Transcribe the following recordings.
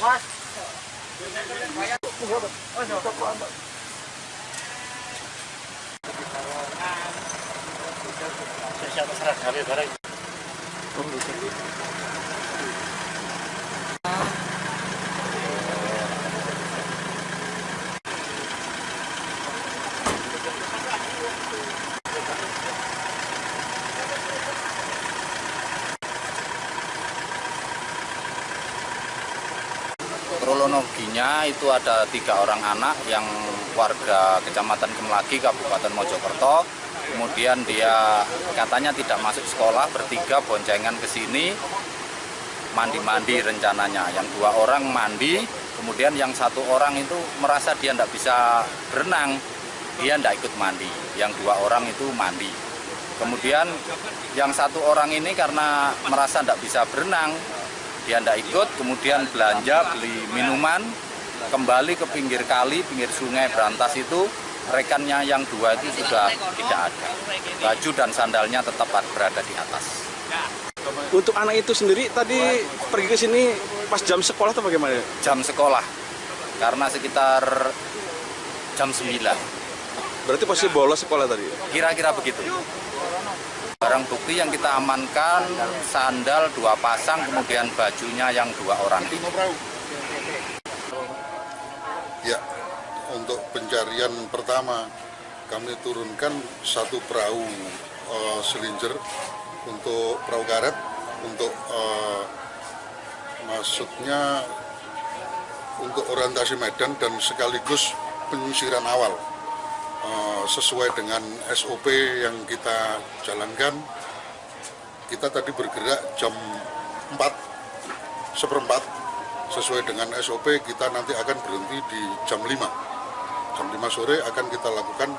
Mas. Saya siapa serah kali barang. Oh, kronologinya itu ada tiga orang anak yang warga Kecamatan Kemlagi, Kabupaten Mojokerto. Kemudian dia katanya tidak masuk sekolah, bertiga boncengan ke sini, mandi-mandi rencananya. Yang dua orang mandi, kemudian yang satu orang itu merasa dia tidak bisa berenang, dia tidak ikut mandi. Yang dua orang itu mandi. Kemudian yang satu orang ini karena merasa tidak bisa berenang, dia tidak ikut, kemudian belanja, beli minuman, kembali ke pinggir kali, pinggir sungai Berantas itu, rekannya yang dua itu sudah tidak ada. Baju dan sandalnya tetap berada di atas. Untuk anak itu sendiri tadi pergi ke sini pas jam sekolah atau bagaimana? Jam sekolah, karena sekitar jam 9. Berarti pasti bolos sekolah tadi? Kira-kira begitu. Barang bukti yang kita amankan, sandal dua pasang, kemudian bajunya yang dua orang. Ya, untuk pencarian pertama kami turunkan satu perahu uh, untuk perahu karet untuk uh, maksudnya untuk orientasi medan dan sekaligus penyisiran awal sesuai dengan SOP yang kita jalankan kita tadi bergerak jam 4 seperempat. Sesuai dengan SOP kita nanti akan berhenti di jam 5 jam 5 sore akan kita lakukan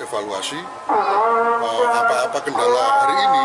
evaluasi apa-apa uh, kendala hari ini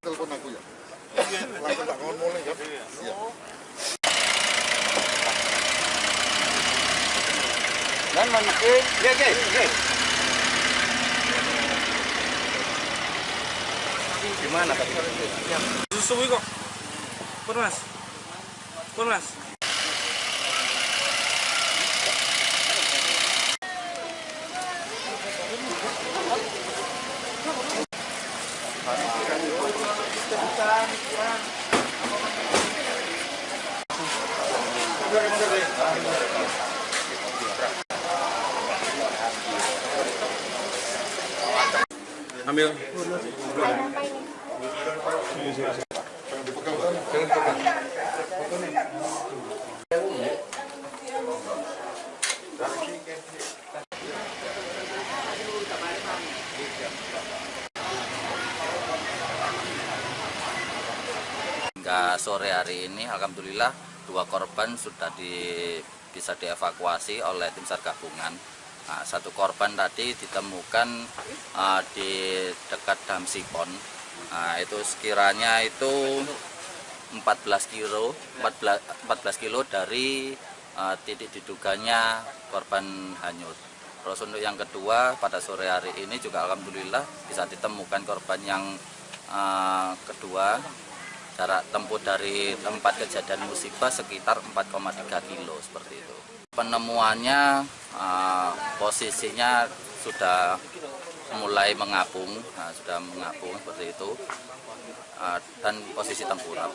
telepon aku ya langsung tak ngomong kan iya Dan menekin, ya oke, oke. Gimana tadi? Kok. Mas. Ambil. Hingga sore hari ini alhamdulillah dua korban sudah di, bisa dievakuasi oleh tim SAR gabungan. Nah, satu korban tadi ditemukan uh, di dekat Damsipon. Nah, itu sekiranya itu 14 kilo 14, 14 kilo dari uh, titik diduganya korban hanyut. Terus untuk yang kedua pada sore hari ini juga alhamdulillah bisa ditemukan korban yang uh, kedua jarak tempuh dari tempat kejadian musibah sekitar 4,3 kilo seperti itu. Penemuannya uh, posisinya sudah mulai mengapung, nah, sudah mengapung seperti itu uh, dan posisi tengkurap.